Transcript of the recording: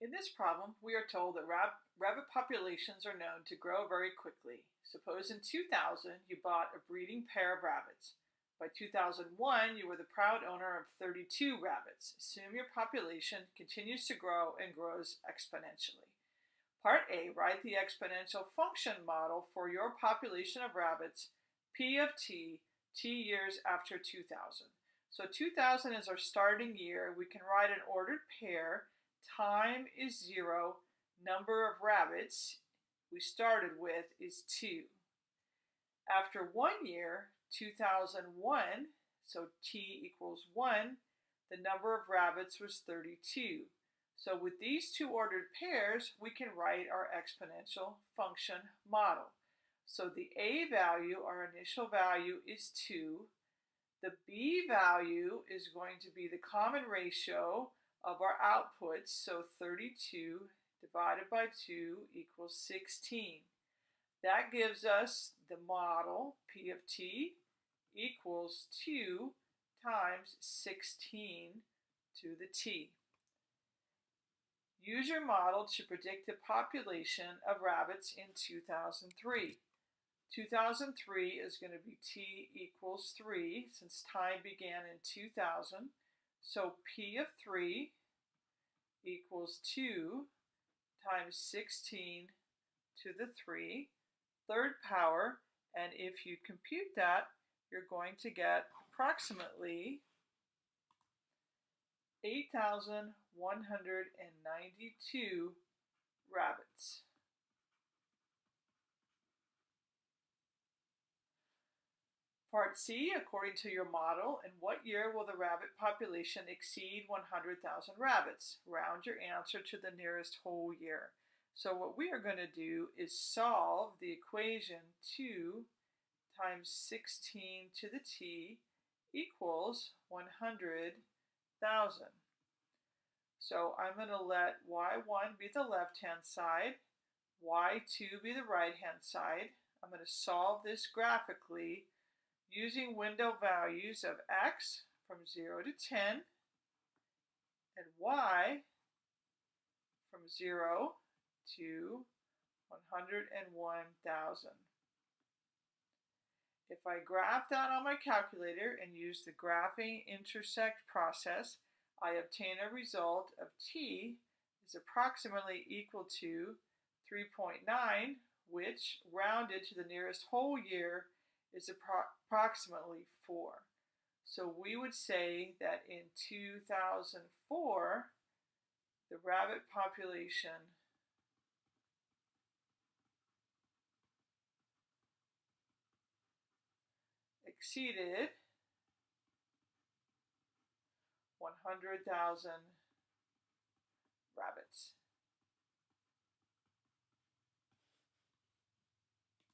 In this problem, we are told that rab rabbit populations are known to grow very quickly. Suppose in 2000 you bought a breeding pair of rabbits. By 2001, you were the proud owner of 32 rabbits. Assume your population continues to grow and grows exponentially. Part A, write the exponential function model for your population of rabbits, P of t, t years after 2000. So 2000 is our starting year. We can write an ordered pair time is zero, number of rabbits we started with is two. After one year, 2001, so t equals one, the number of rabbits was 32. So with these two ordered pairs, we can write our exponential function model. So the a value, our initial value, is 2. The b value is going to be the common ratio of our outputs, so 32 divided by 2 equals 16. That gives us the model P of t equals 2 times 16 to the t. Use your model to predict the population of rabbits in 2003. 2003 is going to be t equals 3 since time began in 2000. So P of 3 equals 2 times 16 to the 3, third power, and if you compute that, you're going to get approximately 8,192 rabbits. Part C, according to your model, in what year will the rabbit population exceed 100,000 rabbits? Round your answer to the nearest whole year. So what we are going to do is solve the equation 2 times 16 to the t equals 100,000. So I'm going to let y1 be the left-hand side, y2 be the right-hand side. I'm going to solve this graphically using window values of x from 0 to 10 and y from 0 to 101,000. If I graph that on my calculator and use the graphing intersect process, I obtain a result of t is approximately equal to 3.9, which rounded to the nearest whole year is approximately 4. So we would say that in 2004, the rabbit population exceeded 100,000 rabbits.